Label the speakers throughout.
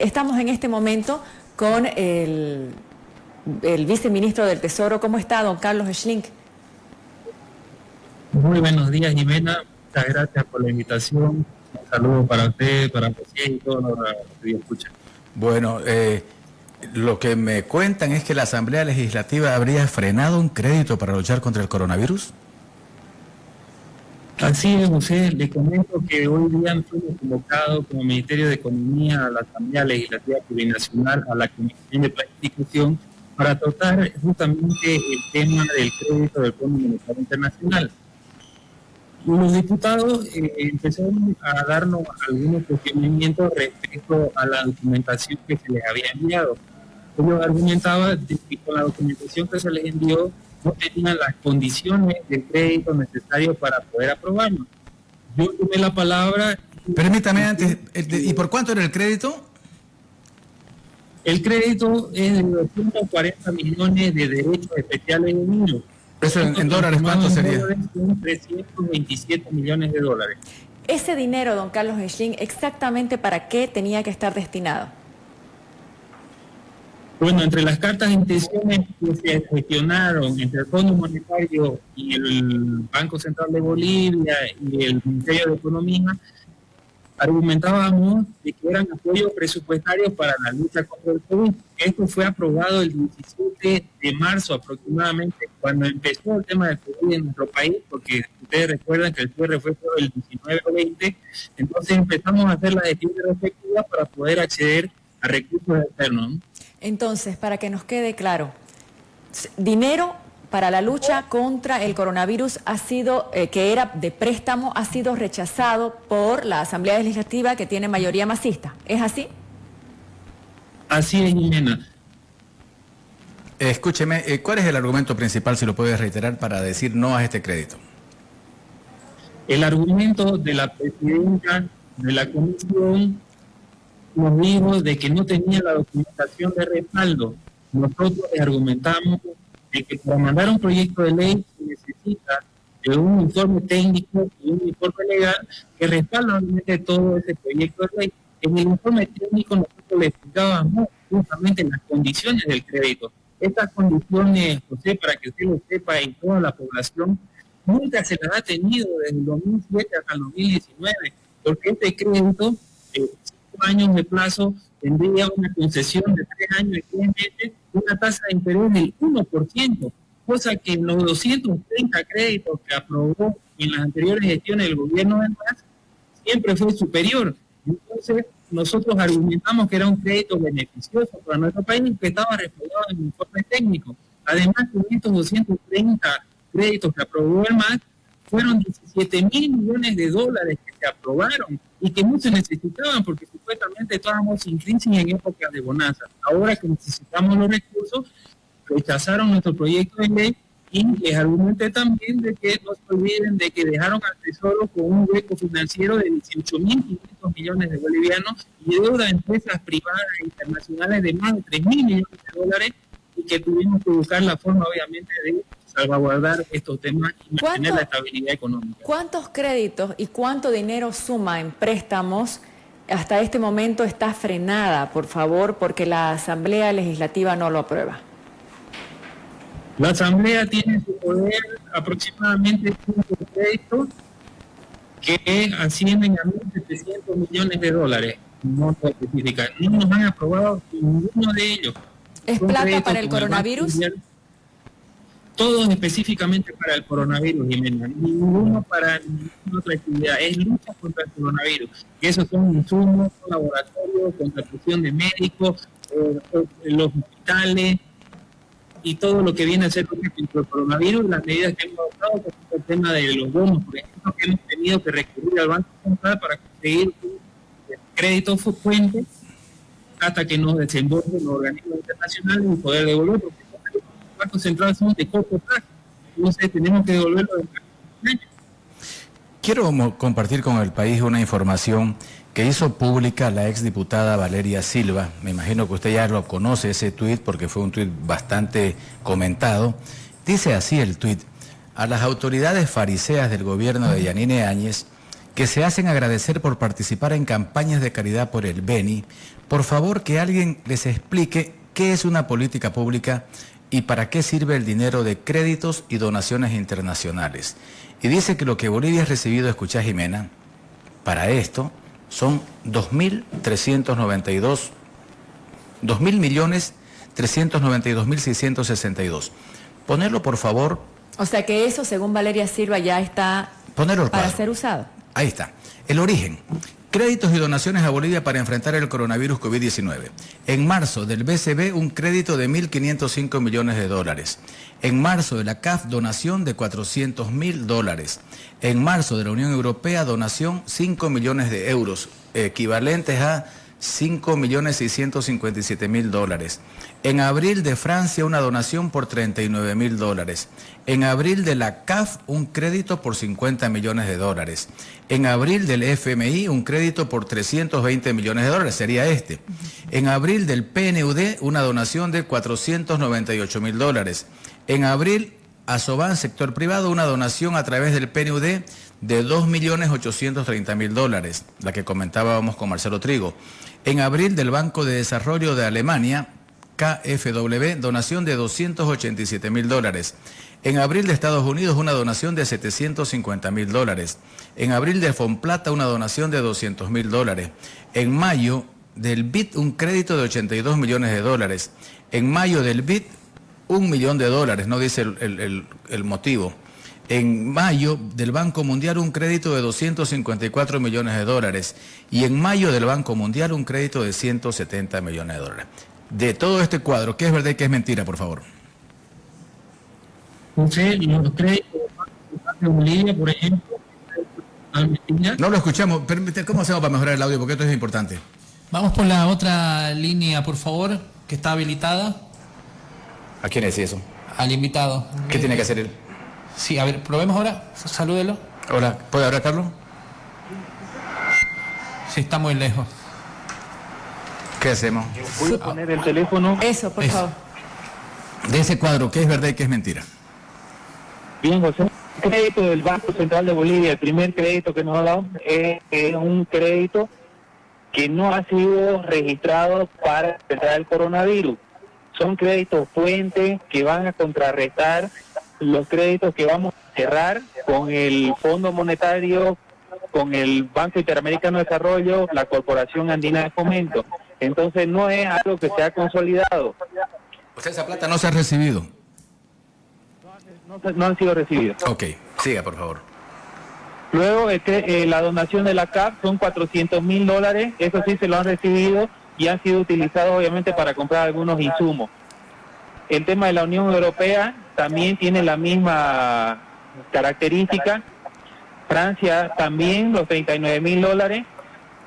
Speaker 1: Estamos en este momento con el, viceministro del Tesoro. ¿Cómo está, don Carlos Schlink?
Speaker 2: Muy buenos días, Jimena. Muchas gracias por la invitación. Un saludo para usted, para José y todos los que escuchan.
Speaker 3: Bueno, eh, lo que me cuentan es que la Asamblea Legislativa habría frenado un crédito para luchar contra el coronavirus.
Speaker 2: Así es, José. Le comento que hoy día fuimos convocados como Ministerio de Economía a la Asamblea Legislativa Plurinacional, a la Comisión de Planificación, para tratar justamente el tema del crédito del Fondo Monetario Internacional. Los diputados eh, empezaron a darnos algunos cuestionamientos respecto a la documentación que se les había enviado. Ellos argumentaban que con la documentación que se les envió no tenían las condiciones de crédito necesarios para poder aprobarlo. Yo tomé la palabra...
Speaker 3: Permítame antes, ¿y por cuánto era el crédito?
Speaker 2: El crédito es de 240 millones de derechos especiales de niños.
Speaker 3: ¿Eso en, dólares cuánto sería?
Speaker 2: Son 327 millones de dólares.
Speaker 1: Ese dinero, don Carlos Schling, ¿exactamente para qué tenía que estar destinado?
Speaker 2: Bueno, entre las cartas de intenciones que se gestionaron entre el Fondo Monetario y el Banco Central de Bolivia y el Ministerio de Economía, argumentábamos de que eran apoyos presupuestarios para la lucha contra el COVID. Esto fue aprobado el 17 de marzo aproximadamente, cuando empezó el tema del COVID en nuestro país, porque ustedes recuerdan que el cierre fue el 19 o 20, entonces empezamos a hacer las gestiones respectivas para poder acceder a recursos externos.
Speaker 1: Entonces, para que nos quede claro, dinero para la lucha contra el coronavirus ha sido, eh, que era de préstamo, ha sido rechazado por la Asamblea Legislativa que tiene mayoría masista. ¿Es así?
Speaker 2: Así es, Jimena.
Speaker 3: Escúcheme, eh, ¿cuál es el argumento principal, si lo puedes reiterar, para decir no a este crédito?
Speaker 2: El argumento de la presidenta de la comisión nos dijo de que no tenía la documentación de respaldo. Nosotros les argumentamos de que para mandar un proyecto de ley se necesita de un informe técnico y un informe legal que respalde todo ese proyecto de ley. En el informe técnico nosotros le explicábamos justamente las condiciones del crédito. Estas condiciones, José, para que usted lo sepa y toda la población, nunca se las ha tenido desde el 2007 hasta el 2019, porque este crédito eh, años de plazo tendría una concesión de tres años y 10 meses, una tasa de interés del 1%, cosa que en los 230 créditos que aprobó en las anteriores gestiones del gobierno de MAS siempre fue superior. Entonces, nosotros argumentamos que era un crédito beneficioso para nuestro país que estaba respaldado en el informe técnico. Además, con estos 230 créditos que aprobó el MAS, fueron 17 mil millones de dólares que se aprobaron y que muchos necesitaban porque supuestamente estábamos sin crisis en época de bonanza. Ahora que necesitamos los recursos, rechazaron nuestro proyecto de ley y les argumenté también de que no se olviden de que dejaron al Tesoro con un hueco financiero de 18.500 millones de bolivianos y deuda de empresas privadas e internacionales de más de 3.000 millones de dólares y que tuvimos que buscar la forma obviamente de salvaguardar estos temas y mantener la estabilidad económica.
Speaker 1: ¿Cuántos créditos y cuánto dinero suma en préstamos? Hasta este momento está frenada, por favor, porque la Asamblea Legislativa no lo aprueba.
Speaker 2: La Asamblea tiene en su poder aproximadamente cinco créditos que ascienden a 1.700 millones de dólares. No, no nos han aprobado ninguno de ellos.
Speaker 1: ¿Es plata para el coronavirus?
Speaker 2: Todos específicamente para el coronavirus, Jimena, ninguno para ninguna otra actividad, es lucha contra el coronavirus, que esos son insumos, laboratorios, contratación de médicos, eh, los hospitales y todo lo que viene a ser contra el coronavirus, las medidas que hemos adoptado, por el tema de los bonos, por ejemplo, que hemos tenido que recurrir al Banco Central para conseguir créditos fuentes hasta que nos desembolsen los organismos internacionales y poder devolver, Banco Central son de. Entonces tenemos que devolverlo de
Speaker 3: Quiero compartir con el país una información que hizo pública la exdiputada Valeria Silva. Me imagino que usted ya lo conoce ese tuit porque fue un tuit bastante comentado. Dice así el tuit, a las autoridades fariseas del gobierno de Yanine Áñez, que se hacen agradecer por participar en campañas de caridad por el Beni, por favor que alguien les explique qué es una política pública y para qué sirve el dinero de créditos y donaciones internacionales. Y dice que lo que Bolivia ha recibido, escucha Jimena, para esto son 2.392, 2.000 millones 392.662. Ponerlo, por favor.
Speaker 1: O sea que eso, según Valeria Silva, ya está para ser usado.
Speaker 3: Ahí está. El origen. Créditos y donaciones a Bolivia para enfrentar el coronavirus COVID-19. En marzo del BCB un crédito de 1.505 millones de dólares. En marzo de la CAF donación de 400 mil dólares. En marzo de la Unión Europea donación 5 millones de euros, equivalentes a 5.657.000 dólares. En abril de Francia una donación por 39 mil dólares. En abril de la CAF un crédito por 50 millones de dólares. En abril del FMI un crédito por 320 millones de dólares, sería este. En abril del PNUD una donación de 498 mil dólares. En abril a sector privado, una donación a través del PNUD de 2.830.000 dólares, la que comentábamos con Marcelo Trigo. En abril del Banco de Desarrollo de Alemania, KfW, donación de 287 mil dólares. En abril de Estados Unidos, una donación de 750 mil dólares. En abril de Fonplata, una donación de 200 mil dólares. En mayo del BIT, un crédito de 82 millones de dólares. En mayo del BIT, un millón de dólares, no dice el motivo en mayo del Banco Mundial un crédito de 254 millones de dólares y en mayo del Banco Mundial un crédito de 170 millones de dólares. De todo este cuadro, ¿qué es verdad y qué es mentira, por favor?
Speaker 4: José, los créditos de Bolivia, por ejemplo,
Speaker 3: no lo escuchamos. ¿Cómo hacemos para mejorar el audio? Porque esto es importante.
Speaker 5: Vamos por la otra línea, por favor, que está habilitada.
Speaker 3: ¿A quién es eso?
Speaker 5: Al invitado.
Speaker 3: ¿Qué tiene que hacer él?
Speaker 5: Sí, a ver, probemos ahora. Salúdelo.
Speaker 3: Hola, ¿puede hablar, Carlos?
Speaker 5: Sí, está muy lejos.
Speaker 3: ¿Qué hacemos?
Speaker 4: Voy a poner el teléfono.
Speaker 1: Eso, por favor.
Speaker 3: De ese cuadro, ¿qué es verdad y qué es mentira?
Speaker 4: Bien, José. El crédito del Banco Central de Bolivia, el primer crédito que nos ha dado, es, un crédito que no ha sido registrado para enfrentar el coronavirus. Son créditos fuentes que van a contrarrestar los créditos que vamos a cerrar con el Fondo Monetario, con el Banco Interamericano de Desarrollo, la Corporación Andina de Fomento. Entonces no es algo que se ha consolidado.
Speaker 3: ¿Usted esa plata no se ha recibido?
Speaker 4: No, no han sido recibidos.
Speaker 3: Ok, siga por favor.
Speaker 4: Luego este, eh, la donación de la CAP son 400 mil dólares, eso sí se lo han recibido y han sido utilizados obviamente para comprar algunos insumos. El tema de la Unión Europea también tiene la misma característica. Francia también, los 39 mil dólares.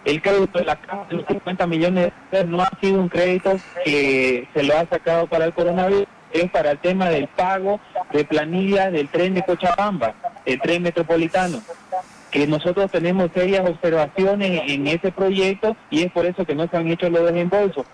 Speaker 4: El crédito de la Caja de los 50 millones de dólares no ha sido un crédito que se lo ha sacado para el coronavirus, es para el tema del pago de planillas del tren de Cochabamba, el tren metropolitano que nosotros tenemos serias observaciones en ese proyecto y es por eso que no se han hecho los desembolsos,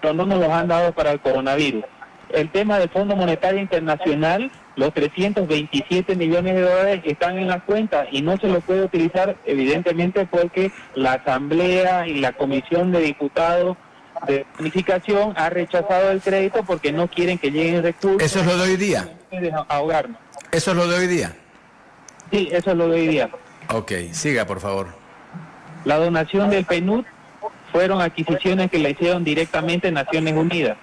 Speaker 4: pero no nos los han dado para el coronavirus el tema del Fondo Monetario Internacional, los 327 millones de dólares están en la cuenta y no se los puede utilizar evidentemente porque la Asamblea y la Comisión de Diputados de Planificación ha rechazado el crédito porque no quieren que lleguen recursos.
Speaker 3: ¿Eso es lo de hoy día?
Speaker 4: Ahogarnos.
Speaker 3: ¿Eso es lo de hoy día?
Speaker 4: Sí, eso es lo de hoy día.
Speaker 3: Ok, siga por favor.
Speaker 4: La donación del PNUD fueron adquisiciones que le hicieron directamente Naciones Unidas.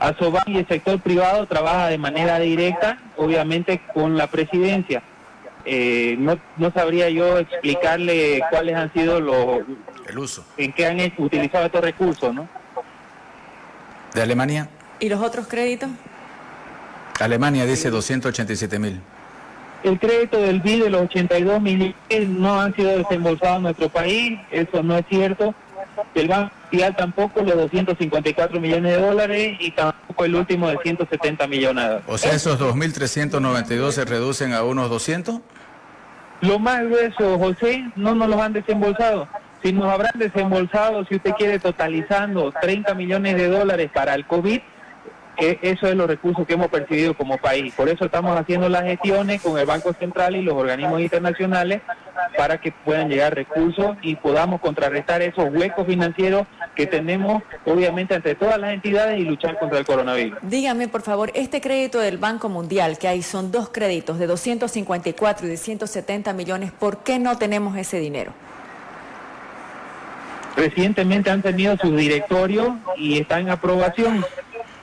Speaker 4: Asoban y el sector privado trabaja de manera directa, obviamente con la presidencia. Eh, no, no sabría yo explicarle cuáles han sido los...
Speaker 3: El uso.
Speaker 4: En qué han utilizado estos recursos, ¿no?
Speaker 3: ¿De Alemania?
Speaker 1: ¿Y los otros créditos?
Speaker 3: Alemania dice 287 mil.
Speaker 4: El crédito del BID de los 82 mil no han sido desembolsados en nuestro país, eso no es cierto el Banco Mundial tampoco los 254 millones de dólares y tampoco el último de 170 millones.
Speaker 3: O sea, esos 2.392 se reducen a unos 200?
Speaker 4: Lo más grueso, José, no nos los han desembolsado. Si nos habrán desembolsado, si usted quiere, totalizando 30 millones de dólares para el COVID, eso es los recursos que hemos percibido como país. Por eso estamos haciendo las gestiones con el Banco Central y los organismos internacionales para que puedan llegar recursos y podamos contrarrestar esos huecos financieros que tenemos, obviamente, entre todas las entidades y luchar contra el coronavirus.
Speaker 1: Dígame, por favor, este crédito del Banco Mundial, que hay son dos créditos de 254 y de 170 millones, ¿por qué no tenemos ese dinero?
Speaker 4: Recientemente han tenido su directorio y está en aprobación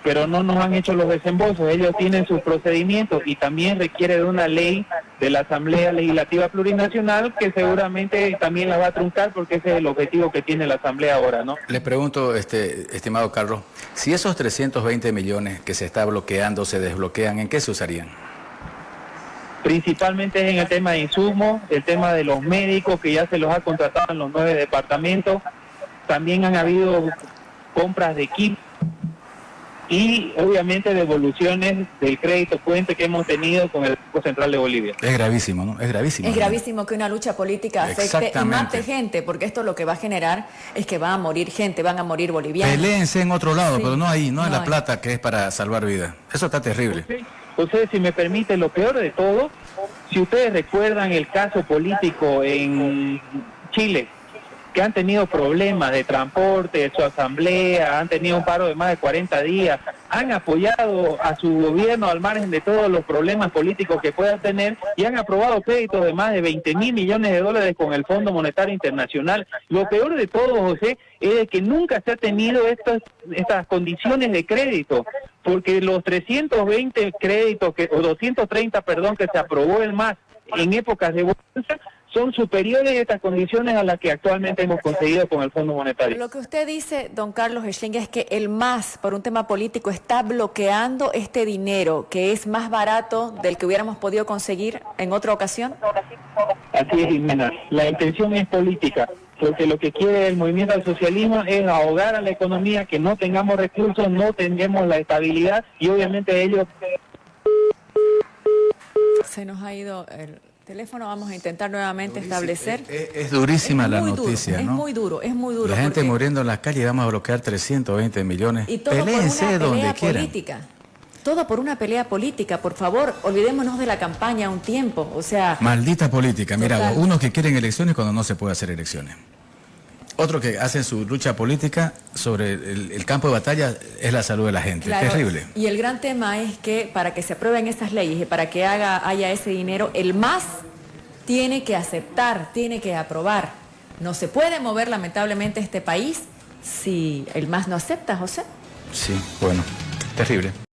Speaker 4: pero no nos han hecho los desembolsos. Ellos tienen sus procedimientos y también requiere de una ley de la Asamblea Legislativa Plurinacional que seguramente también la va a truncar porque ese es el objetivo que tiene la Asamblea ahora, ¿no?
Speaker 3: Le pregunto, este, estimado Carlos, si esos 320 millones que se está bloqueando se desbloquean, ¿en qué se usarían?
Speaker 4: Principalmente en el tema de insumos, el tema de los médicos que ya se los ha contratado en los nueve departamentos. También han habido compras de equipos y obviamente devoluciones del crédito puente que hemos tenido con el Banco Central de Bolivia.
Speaker 3: Es gravísimo, ¿no? Es gravísimo.
Speaker 1: Es gravísimo que una lucha política afecte y mate gente, porque esto lo que va a generar es que va a morir gente, van a morir bolivianos.
Speaker 3: Peleense en otro lado, pero no ahí, no, en La Plata, que es para salvar vidas. Eso está terrible.
Speaker 4: José, si me permite, lo peor de todo, si ustedes recuerdan el caso político en Chile, que han tenido problemas de transporte, de su asamblea, han tenido un paro de más de 40 días, han apoyado a su gobierno al margen de todos los problemas políticos que puedan tener y han aprobado créditos de más de 20 mil millones de dólares con el Fondo Monetario Internacional. Lo peor de todo, José, es que nunca se ha tenido estas, estas condiciones de crédito, porque los 320 créditos, que, o 230, perdón, que se aprobó el MAS en épocas de bolsa, son superiores estas condiciones a las que actualmente hemos conseguido con el Fondo Monetario.
Speaker 1: Lo que usted dice, don Carlos Schling, es que el MAS, por un tema político, está bloqueando este dinero que es más barato del que hubiéramos podido conseguir en otra ocasión.
Speaker 4: Así es, Jimena. La intención es política, porque lo que quiere el movimiento al socialismo es ahogar a la economía, que no tengamos recursos, no tengamos la estabilidad y obviamente ellos...
Speaker 1: Se nos ha ido el teléfono vamos a intentar nuevamente establecer.
Speaker 3: Es, durísima la noticia,
Speaker 1: Es muy duro, es muy duro.
Speaker 3: La gente muriendo en las calles y vamos a bloquear 320 millones.
Speaker 1: Y todo por una pelea política. Todo por una pelea política, por favor, olvidémonos de la campaña un tiempo, o sea...
Speaker 3: Maldita política, mira, unos que quieren elecciones cuando no se puede hacer elecciones. Otro que hacen su lucha política sobre el, campo de batalla es la salud de la gente. Terrible.
Speaker 1: Y el gran tema es que para que se aprueben estas leyes y para que haga, haya ese dinero, el MAS tiene que aceptar, tiene que aprobar. No se puede mover lamentablemente este país si el MAS no acepta, José.
Speaker 3: Sí, bueno, terrible.